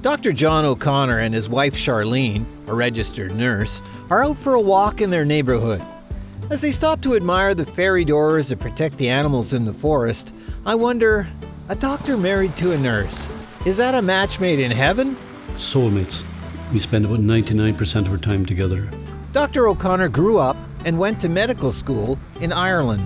Dr. John O'Connor and his wife Charlene, a registered nurse, are out for a walk in their neighborhood. As they stop to admire the fairy doors that protect the animals in the forest, I wonder a doctor married to a nurse, is that a match made in heaven? Soulmates. We spend about 99% of our time together. Dr. O'Connor grew up and went to medical school in Ireland.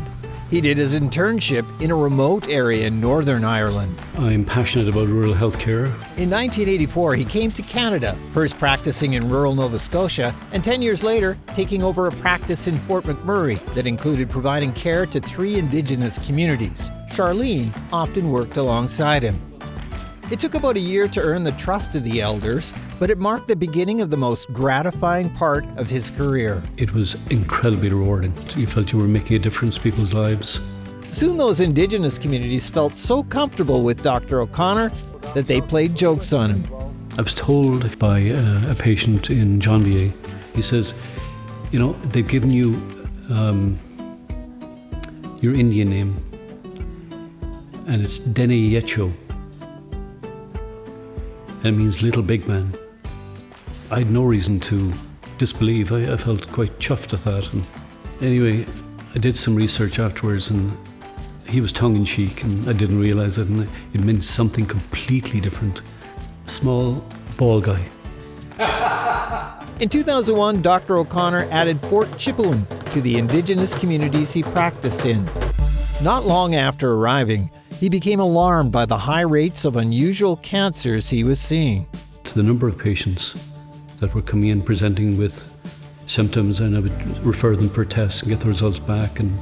He did his internship in a remote area in Northern Ireland. I'm passionate about rural healthcare. In 1984, he came to Canada, first practicing in rural Nova Scotia, and 10 years later, taking over a practice in Fort McMurray that included providing care to three Indigenous communities. Charlene often worked alongside him. It took about a year to earn the trust of the elders, but it marked the beginning of the most gratifying part of his career. It was incredibly rewarding. You felt you were making a difference in people's lives. Soon those Indigenous communities felt so comfortable with Dr. O'Connor that they played jokes on him. I was told by uh, a patient in Janvier, he says, you know, they've given you um, your Indian name, and it's Dene Yecho it means little big man. I had no reason to disbelieve. I, I felt quite chuffed at that. And anyway, I did some research afterwards, and he was tongue in cheek, and I didn't realize it, and it meant something completely different. Small, ball guy. In 2001, Dr. O'Connor added Fort Chipewyan to the indigenous communities he practiced in. Not long after arriving, he became alarmed by the high rates of unusual cancers he was seeing. To the number of patients that were coming in presenting with symptoms, and I would refer them for tests and get the results back, and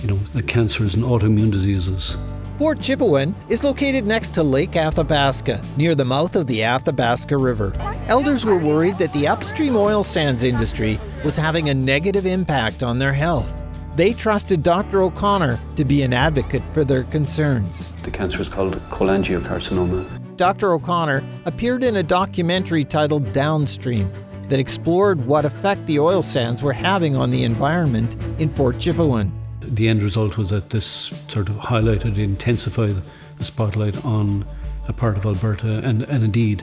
you know, the cancers and autoimmune diseases. Fort Chipewyan is located next to Lake Athabasca, near the mouth of the Athabasca River. Elders were worried that the upstream oil sands industry was having a negative impact on their health. They trusted Dr. O'Connor to be an advocate for their concerns. The cancer is called cholangiocarcinoma. Dr. O'Connor appeared in a documentary titled Downstream that explored what effect the oil sands were having on the environment in Fort Chipewyan. The end result was that this sort of highlighted, intensified the spotlight on a part of Alberta and, and indeed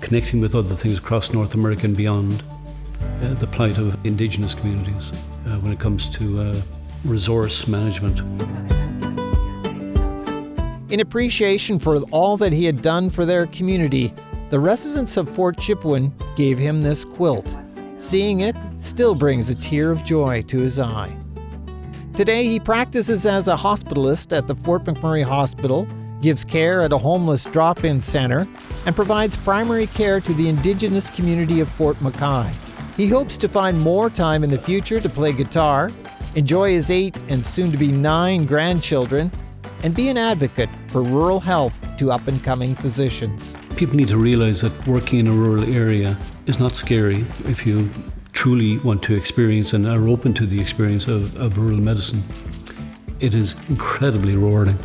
connecting with other things across North America and beyond uh, the plight of Indigenous communities uh, when it comes to uh, resource management. In appreciation for all that he had done for their community, the residents of Fort Chipewyan gave him this quilt. Seeing it still brings a tear of joy to his eye. Today, he practices as a hospitalist at the Fort McMurray Hospital, gives care at a homeless drop in center, and provides primary care to the Indigenous community of Fort McKay. He hopes to find more time in the future to play guitar, enjoy his eight and soon to be nine grandchildren, and be an advocate for rural health to up and coming physicians. People need to realize that working in a rural area is not scary if you truly want to experience and are open to the experience of, of rural medicine. It is incredibly rewarding.